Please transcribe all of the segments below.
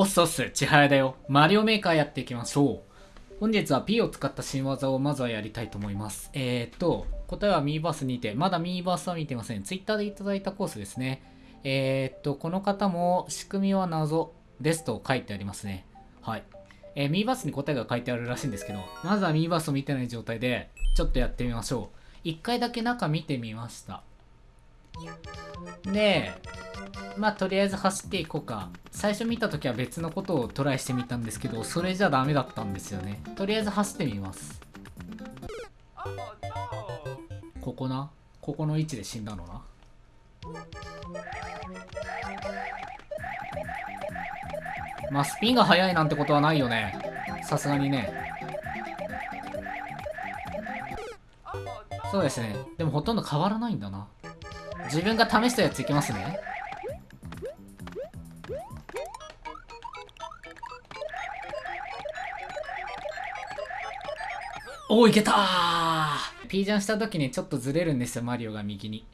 おっすおっす、千早だよ。マリオメーカーやっていきましょう。本日は P を使った新技をまずはやりたいと思います。えー、っと、答えはミーバースにて、まだミーバースは見てません。Twitter でいただいたコースですね。えー、っと、この方も仕組みは謎ですと書いてありますね。はい。えー、ミーバースに答えが書いてあるらしいんですけど、まずはミーバースを見てない状態で、ちょっとやってみましょう。一回だけ中見てみました。で、まあとりあえず走っていこうか。最初見た時は別のことをトライしてみたんですけど、それじゃダメだったんですよね。とりあえず走ってみます。ここな？ここの位置で死んだのな？まあスピンが速いなんてことはないよね。さすがにね。そうですね。でもほとんど変わらないんだな。自分が試したやついきますね。おお、いけたー !P ジャンした時にちょっとずれるんですよ、マリオが右に。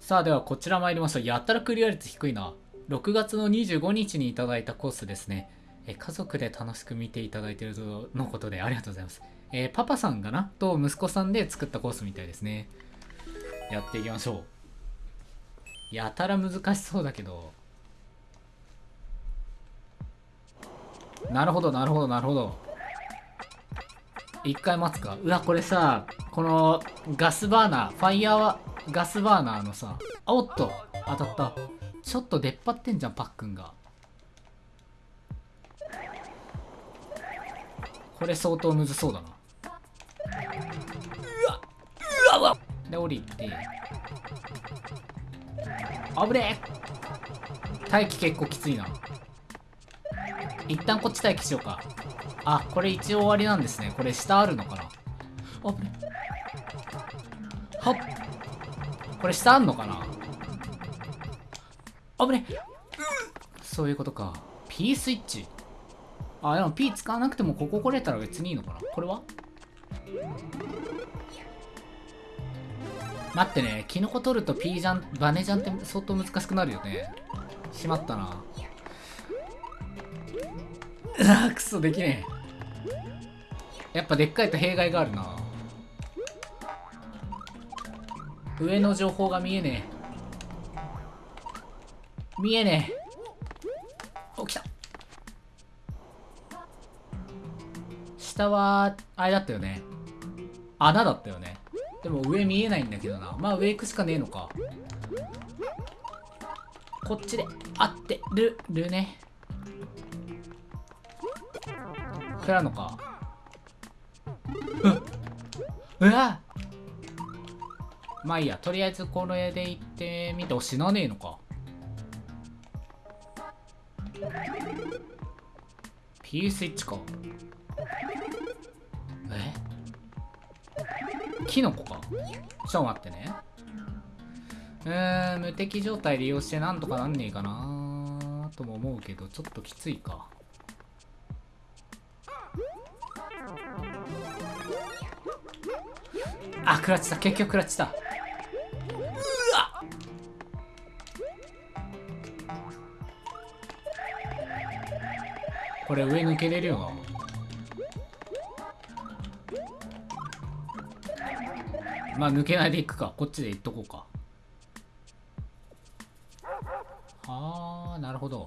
さあ、ではこちら参りましょう。やったらクリア率低いな。6月の25日にいただいたコースですね。え家族で楽しく見ていただいているとのことでありがとうございます。えーパパさんかな？と息子さんで作ったコースみたいですね。やっていきましょう。やたら難しそうだけど。なるほど、なるほど、なるほど。一回待つか。うわ、これさ、このガスバーナー、ファイヤーはガスバーナーのさ、あおっと、当たった。ちょっと出っ張ってんじゃん、パックンが。これ相当むずそうだな。で、降りて。あぶねえ待機結構きついな。一旦こっち待機しようか。あ、これ一応終わりなんですね。これ下あるのかなあぶねはっこれ下あんのかなあぶねそういうことか。P スイッチあ、でも P 使わなくてもここ来れたら別にいいのかなこれは？待ってね、キノコ取ると P ジャン、バネジャンって相当難しくなるよね。しまったな。うわくそ、できねえ。やっぱでっかいと弊害があるな。上の情報が見えねえ。見えねえ。お、来た。下は、あれだったよね。穴だったよね。でも上見えないんだけどな。まあ上行くしかねえのか。こっちで合ってる、るね。食らうのか。うわまあいいや。とりあえずこれで行ってみて、お、死なねえのか。P スイッチか。キノコかちょっと待ってね。うーん、無敵状態利用してなんとかなんねえかなとも思うけど、ちょっときついか。あ、食らっちた。結局食らっちた。うわこれ上抜けれるよな。まあ抜けないでいくか。こっちで行っとこうか。はあ、なるほど。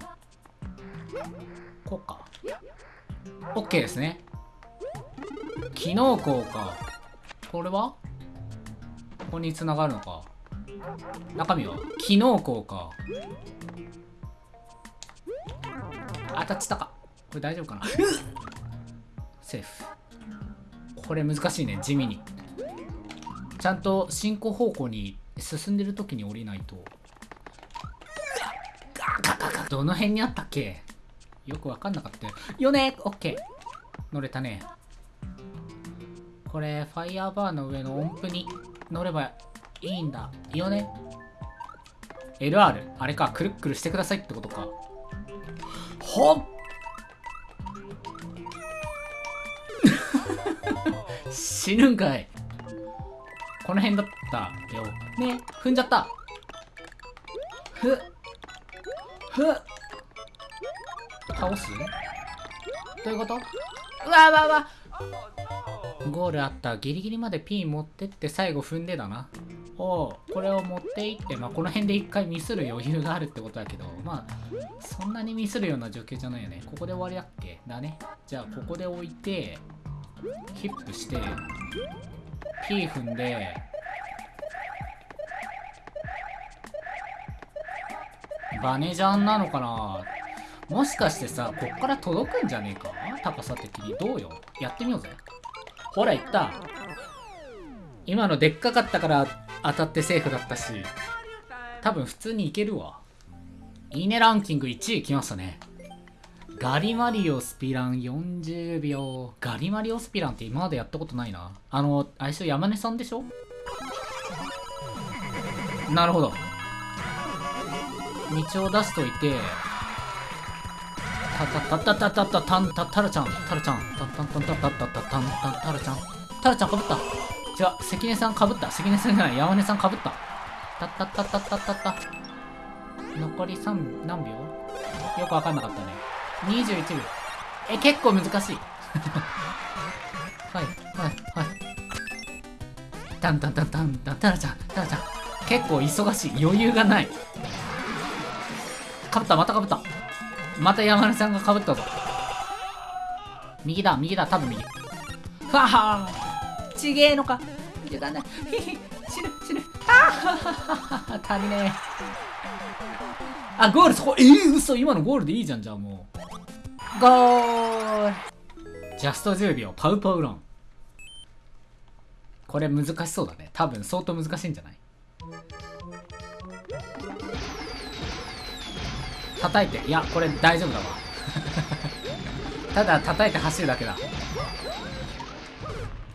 こうか。OK ですね。機能項か。これは？ここに繋がるのか。中身は？機能項か。当たっちたか。これ大丈夫かな？セーフ。これ難しいね、地味に。ちゃんと進行方向に進んでる時に降りないと。どの辺にあったっけよくわかんなかったよ。ねオッケー乗れたね。これ、ファイヤーバーの上の音符に乗ればいいんだ。よね ?LR。あれか、くるっくるしてくださいってことか。ほっ死ぬんかい。この辺だったよ。ね踏んじゃった。ふっ。ふっ。倒す？どういうこと？うわうわうわゴールあったギリギリまでピン持ってって最後踏んでだなおうこれを持っていってまあこの辺で一回ミスる余裕があるってことだけどまあそんなにミスるような状況じゃないよねここで終わりだっけ？だねじゃあここで置いてヒップして P 踏んでバネジャンなのかな？もしかしてさこっから届くんじゃねえか？高さ的に。どうよ？やってみようぜ。ほらいった。今のでっかかったから当たってセーフだったし。多分普通にいけるわ。いいねランキング1位きましたね。ガリマリオスピラン40秒。ガリマリオスピランって今までやったことないな。あの、相性山根さんでしょ？なるほど。道を出しといて、たたたたたたたんたたらちゃん、たらちゃん、たんたんたんたたたたたんちゃん、たらちゃんかぶった。違う、関根さんかぶった。関根さんじゃない、山根さんかぶった。たたたたたたた。残り3、何秒よくわかんなかったね。21秒。え結構難しい。はいはいはい。タンタンタンタンタンタラちゃんタラちゃん。結構忙しい。余裕がない。かぶったまたかぶった。また山根さんがかぶったぞ。右だ右だ。多分右。はは。ちげえのか。時間ないひひ死ぬ死ぬ。あは。足りねえ。あゴールそこ。えー、嘘。今のゴールでいいじゃんじゃあもう。ゴール。ジャスト10秒パウパウロンこれ難しそうだね。多分相当難しいんじゃない？叩いて。いやこれ大丈夫だわ。ただ叩いて走るだけだ。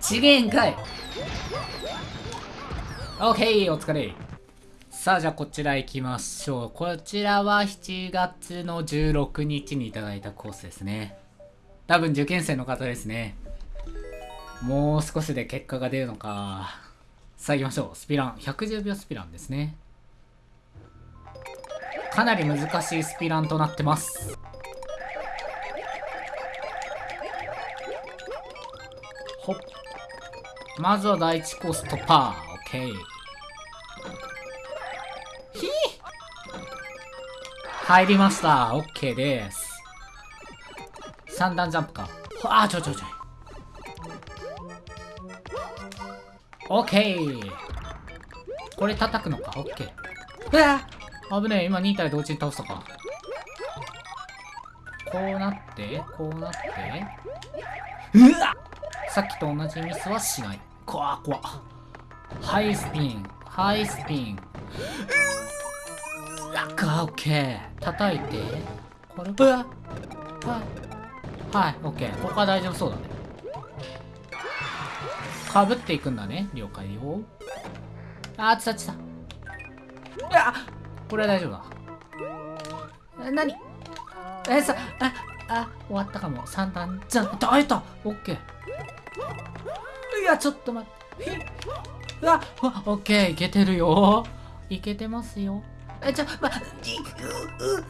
ちげんかい。オッケーお疲れ。さあじゃあこちら行きましょう。こちらは7月の16日にいただいたコースですね。多分受験生の方ですね。もう少しで結果が出るのか。さあ行きましょう。スピラン。110秒スピランですね。かなり難しいスピランとなってます。ほっ。まずは第1コース突破。OK ひ入りました。OK です。3段ジャンプか。あちょちょちょ。OK これ叩くのか？OK うわ危ねえ。今2体同時に倒したかこうなってこうなって。うわさっきと同じミスはしない。怖怖ハイスピン。ハイスピン。うわオッケー叩いて。これうわはい。はいオッケーここは大丈夫そうだね。かぶっていくんだね了解よ。あーつたつたうわこれは大丈夫だ。何？えさああ終わったかも。3段。じゃん耐えた。オッケーいやちょっと待って。うわオッケーいけてるよ。いけてますよ。ちょまいうう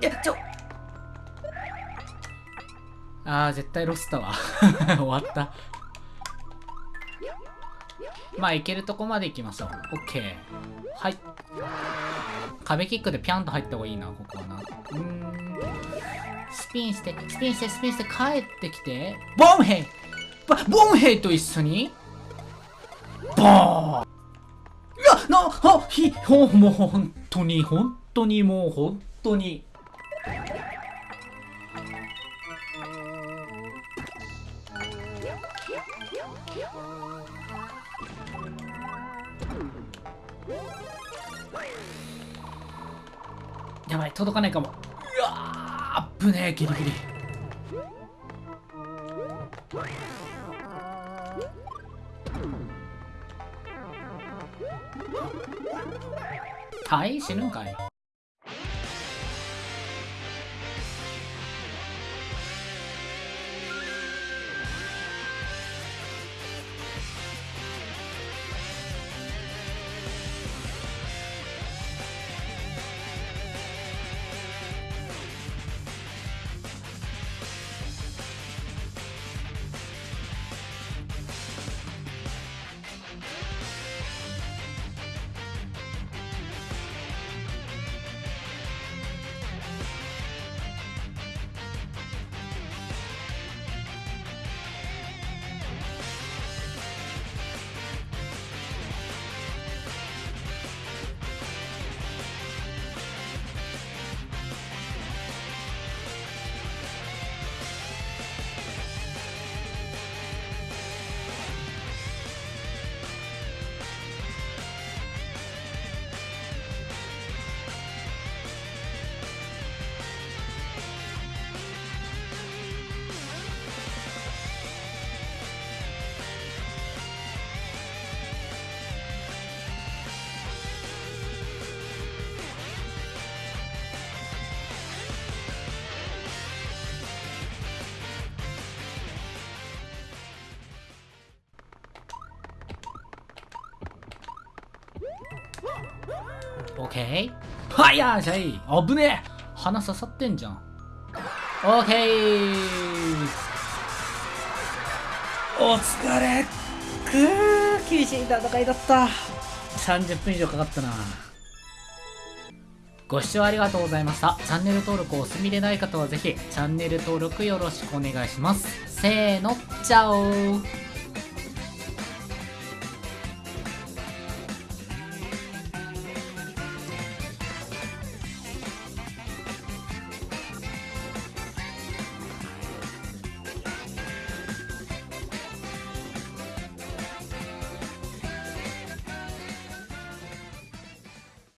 いやちょ。あー絶対ロスだわ 終わった。まあいけるとこまで行きましょう。オッケー。はい。壁キックでピャンと入った方がいいな、ここはな。うーん。スピンして、スピンして、スピンして、帰ってきて、ボンヘイ。ボンヘイと一緒に？ボーン。いや、な、は、ひ、ほ、もう本当に、本当にもう本当に。やばい届かないかもうわあっぶねえギリギリはい死ぬんかい。ケーファイヤーじゃいあぶねえ。鼻刺さってんじゃん。オッケーお疲れ。くー厳しい戦いだった。30分以上かかったな。ご視聴ありがとうございました。チャンネル登録をお済みでない方はぜひ、チャンネル登録よろしくお願いします。せーの、チャオ